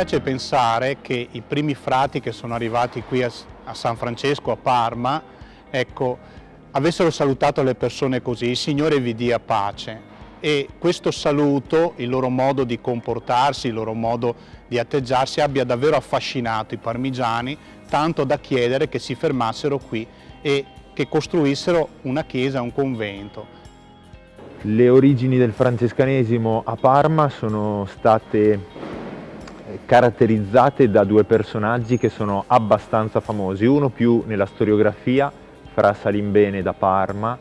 piace pensare che i primi frati che sono arrivati qui a, a San Francesco, a Parma, ecco, avessero salutato le persone così, il Signore vi dia pace. E questo saluto, il loro modo di comportarsi, il loro modo di atteggiarsi abbia davvero affascinato i parmigiani, tanto da chiedere che si fermassero qui e che costruissero una chiesa, un convento. Le origini del francescanesimo a Parma sono state caratterizzate da due personaggi che sono abbastanza famosi, uno più nella storiografia, Fra Salimbene da Parma,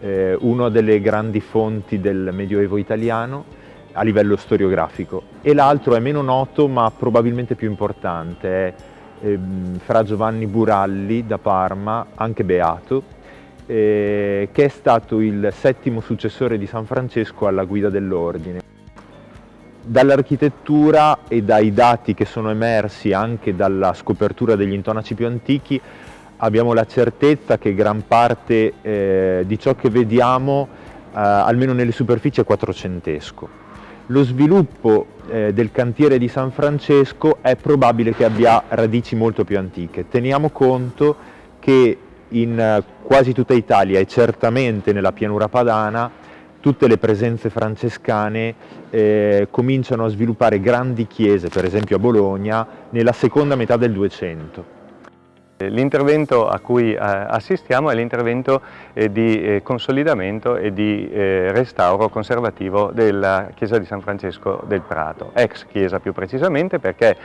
eh, uno delle grandi fonti del Medioevo italiano a livello storiografico, e l'altro è meno noto ma probabilmente più importante, è eh, Fra Giovanni Buralli da Parma, anche beato, eh, che è stato il settimo successore di San Francesco alla guida dell'ordine. Dall'architettura e dai dati che sono emersi anche dalla scopertura degli intonaci più antichi abbiamo la certezza che gran parte eh, di ciò che vediamo, eh, almeno nelle superfici, è quattrocentesco. Lo sviluppo eh, del cantiere di San Francesco è probabile che abbia radici molto più antiche. Teniamo conto che in eh, quasi tutta Italia e certamente nella pianura padana tutte le presenze francescane eh, cominciano a sviluppare grandi chiese, per esempio a Bologna, nella seconda metà del 200. L'intervento a cui eh, assistiamo è l'intervento eh, di eh, consolidamento e di restauro conservativo della chiesa di San Francesco del Prato, ex chiesa più precisamente perché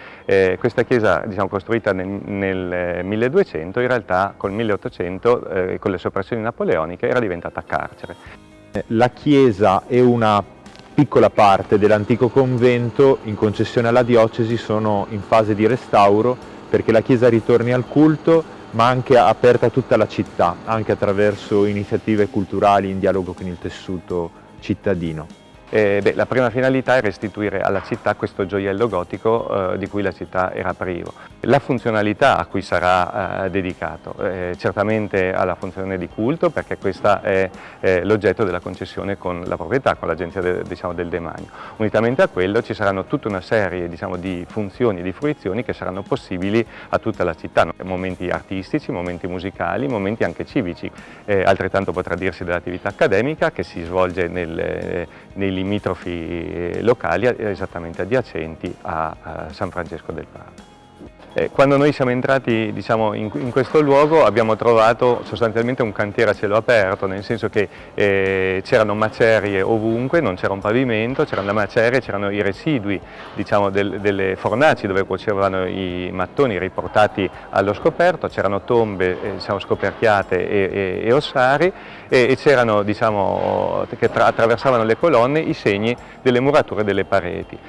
questa chiesa diciamo, costruita nel, nel 1200 in realtà col 1800 con le soppressioni napoleoniche era diventata carcere. La chiesa è una piccola parte dell'antico convento in concessione alla diocesi sono in fase di restauro perché la chiesa ritorni al culto ma anche aperta a tutta la città, anche attraverso iniziative culturali in dialogo con il tessuto cittadino. Eh, beh, la prima finalità è restituire alla città questo gioiello gotico eh, di cui la città era privo. La funzionalità a cui sarà eh, dedicato, eh, certamente alla funzione di culto perché questa è l'oggetto della concessione con la proprietà, con l'agenzia de, diciamo, del demanio. Unitamente a quello ci saranno tutta una serie diciamo, di funzioni e di fruizioni che saranno possibili a tutta la città, momenti artistici, momenti musicali, momenti anche civici. Eh, altrettanto potrà dirsi dell'attività accademica che si svolge nel, nei limitrofi eh, locali esattamente adiacenti a, a San Francesco del Prato. Eh, quando noi siamo entrati diciamo, in, in, questo luogo abbiamo trovato sostanzialmente un cantiere a cielo aperto, nel senso che eh, c'erano macerie ovunque, non c'era un pavimento, c'erano le macerie, c'erano i residui diciamo, del, delle fornaci dove cuocevano i mattoni riportati allo scoperto, c'erano tombe eh, diciamo, scoperchiate e, e, e ossari e, e c'erano diciamo, che attraversavano le colonne i segni delle murature delle pareti.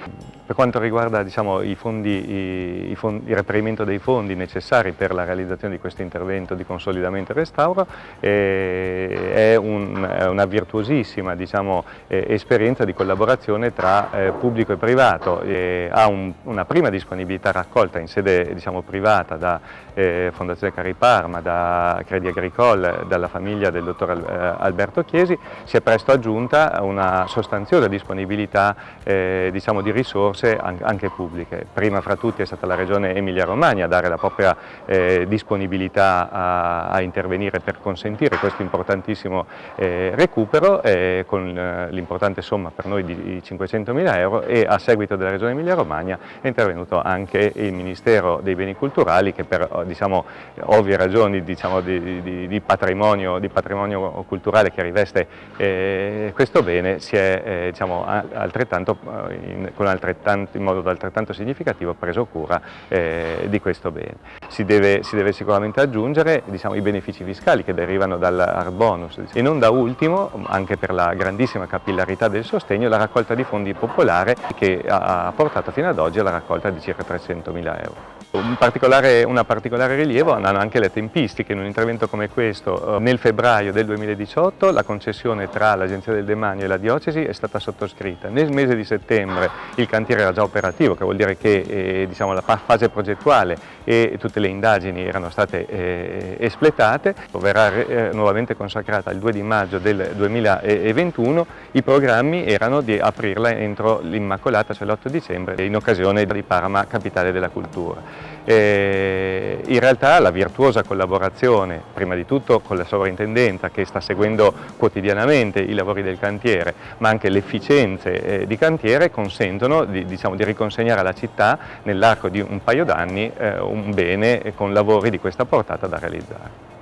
Per quanto riguarda diciamo, i fondi, i, i fondi, il reperimento dei fondi necessari per la realizzazione di questo intervento di consolidamento e restauro, eh, è, un, una virtuosissima diciamo, eh, esperienza di collaborazione tra eh, pubblico e privato. ha un, una prima disponibilità raccolta in sede diciamo, privata da eh, Fondazione Cariparma, da Credi Agricole, dalla famiglia del dottor eh, Alberto Chiesi, si è presto aggiunta una sostanziosa disponibilità eh, diciamo, di risorse anche pubbliche. Prima fra tutti è stata la Regione Emilia-Romagna a dare la propria eh, disponibilità a, a, intervenire per consentire questo importantissimo eh, recupero eh, con eh, l'importante somma per noi di 500.000 euro e a seguito della Regione Emilia-Romagna è intervenuto anche il Ministero dei Beni Culturali che per diciamo, ovvie ragioni diciamo, di, di, di, patrimonio, di, patrimonio, culturale che riveste eh, questo bene si è eh, diciamo, altrettanto, in, in modo altrettanto significativo preso cura eh, di questo bene. Si deve, si deve sicuramente aggiungere diciamo, i benefici fiscali che derivano dal bonus e non da ultimo, anche per la grandissima capillarità del sostegno, la raccolta di fondi popolare che ha portato fino ad oggi alla raccolta di circa 300.000 euro. Un particolare, una particolare rilievo hanno anche le tempistiche. In un intervento come questo, eh, nel febbraio del 2018, la concessione tra l'Agenzia del Demanio e la Diocesi è stata sottoscritta. Nel mese di settembre il cantiere era già operativo, che vuol dire che eh, diciamo, la fase progettuale e tutte le indagini erano state eh, espletate. Verrà eh, nuovamente consacrata il 2 di maggio del 2021. I programmi erano di aprirla entro l'Immacolata, cioè l'8 dicembre, in occasione di Parma, capitale della cultura. Eh, in realtà la virtuosa collaborazione, prima di tutto con la sovrintendenza che sta seguendo quotidianamente i lavori del cantiere, ma anche le efficienze eh, di cantiere consentono di, diciamo, di, riconsegnare alla città nell'arco di un paio d'anni eh, un bene con lavori di questa portata da realizzare.